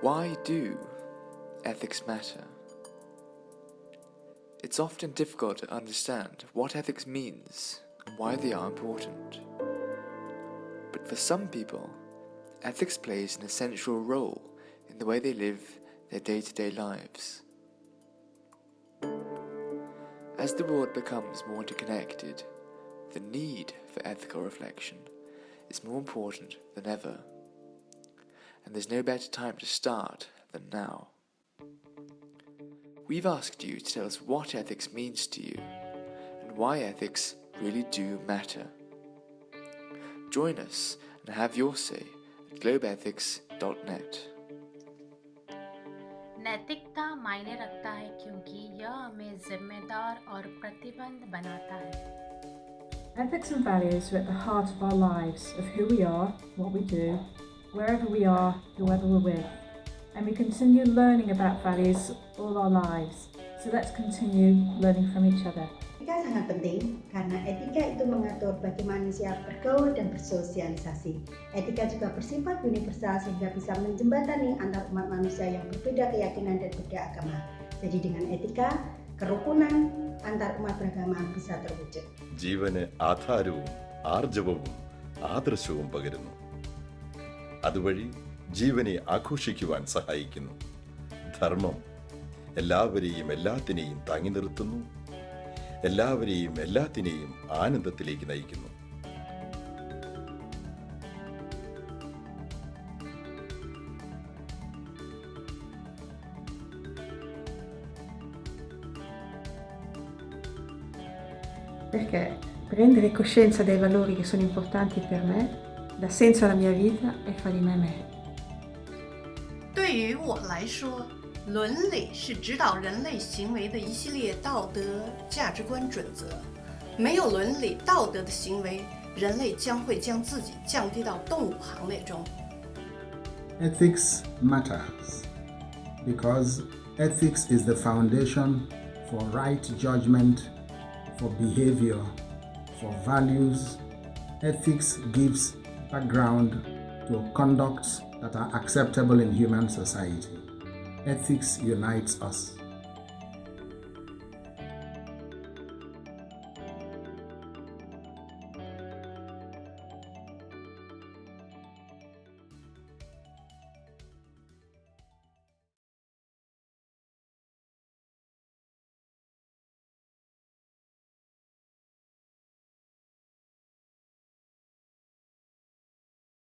why do ethics matter? It's often difficult to understand what ethics means and why they are important. But for some people, ethics plays an essential role in the way they live their day to day lives. As the world becomes more interconnected, the need for ethical reflection is more important than ever and there's no better time to start than now. We've asked you to tell us what ethics means to you and why ethics really do matter. Join us and have your say at globethics.net. नैतिकता मायने रखता है क्योंकि यह हमें जिम्मेदार और प्रतिबंध बनाता है Ethics and values are at the heart of our lives, of who we are, what we do, wherever we are, whoever we're with. And we continue learning about values all our lives. So let's continue learning from each other. Etika sangat penting karena etika itu mengatur bagaimana manusia bergaul dan bersosialisasi. Etika juga bersifat universal sehingga bisa menjembatani antar umat manusia yang berbeda keyakinan dan berbeda agama. Jadi dengan etika, kerukunan antar umat beragama bisa terwujud. ജീവന് ആധാരവും ആർജവവും ആദർശവും പകരുന്നു അതുവഴി ജീവനെ ആഘോഷിക്കുവാൻ സഹായിക്കുന്നു. ധർമ്മം എല്ലാവരെയും എല്ലാത്തിനെയും താങ്ങി നിർത്തുന്നു. എല്ലാവരെയും എല്ലാത്തിനെയും ആനന്ദത്തിലേക്ക് നയിക്കുന്നു. Perché prendere coscienza dei valori che sono importanti per me dà senso alla mia vita e fa di me me. 对于我来说，伦理是指导人类行为的一系列道德价值观准则。没有伦理道德的行为，人类将会将自己降低到动物行列中。 Ethics matters because ethics is the foundation for right judgment, for behavior, for values. Ethics gives background to conducts that are acceptable in human society. Ethics unites us.